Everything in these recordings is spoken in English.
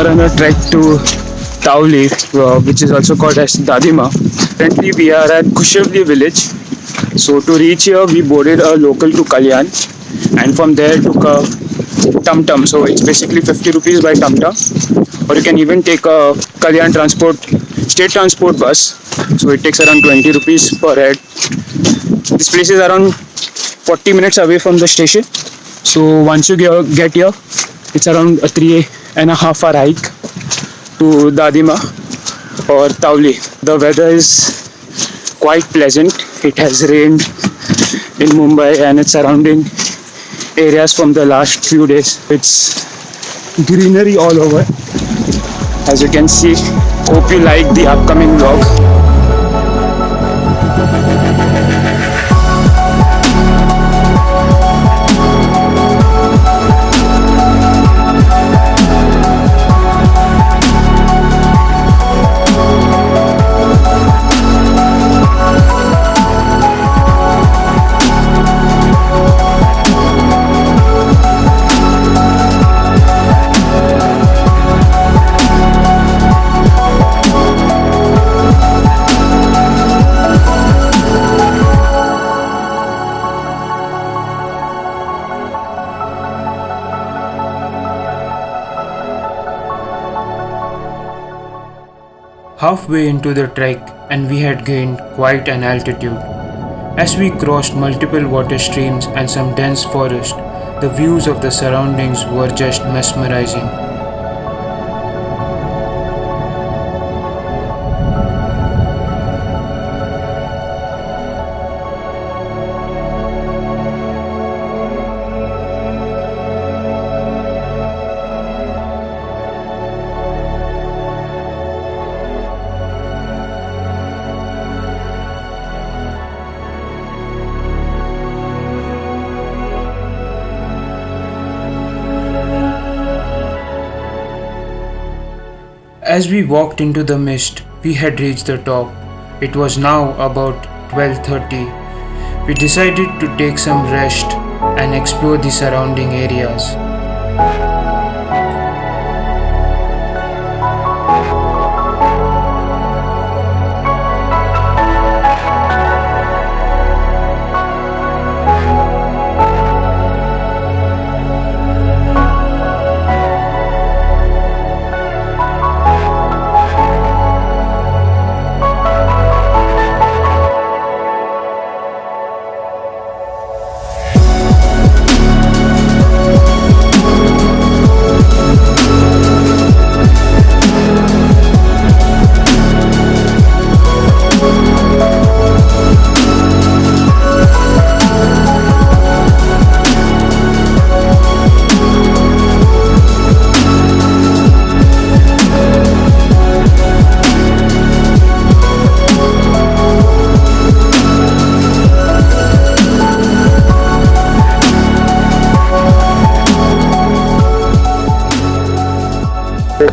are on a trek to Tauli, uh, which is also called as Dadima. Currently, we are at Kushavli village. So to reach here, we boarded a local to Kalyan, and from there took a tum tum. So it's basically 50 rupees by tum tum, or you can even take a Kalyan transport state transport bus. So it takes around 20 rupees per head. This place is around 40 minutes away from the station. So once you get here, it's around a three and a half hour hike to Dadima or Tauli. The weather is quite pleasant. It has rained in Mumbai and its surrounding areas from the last few days. It's greenery all over. As you can see, hope you like the upcoming vlog. Halfway into the trek, and we had gained quite an altitude. As we crossed multiple water streams and some dense forest, the views of the surroundings were just mesmerizing. As we walked into the mist, we had reached the top. It was now about 12:30. We decided to take some rest and explore the surrounding areas.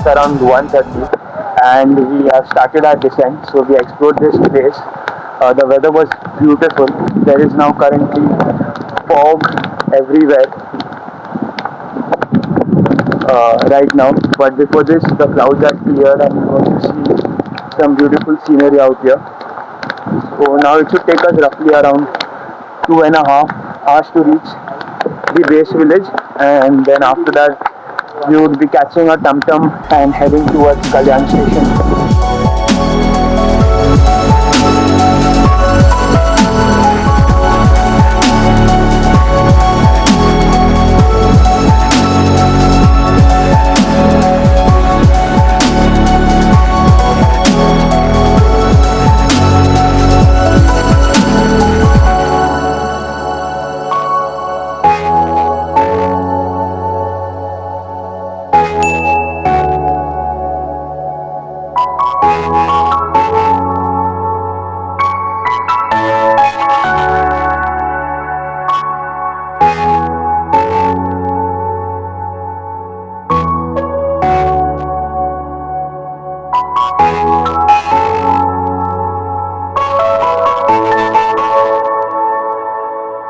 Around 1.30 and we have started our descent. So we explored this place. Uh, the weather was beautiful. There is now currently fog everywhere uh, right now. But before this, the clouds are clear and going to see some beautiful scenery out here. So now it should take us roughly around two and a half hours to reach the base village and then after that we would be catching a tum tum and heading towards Kalyan station. Música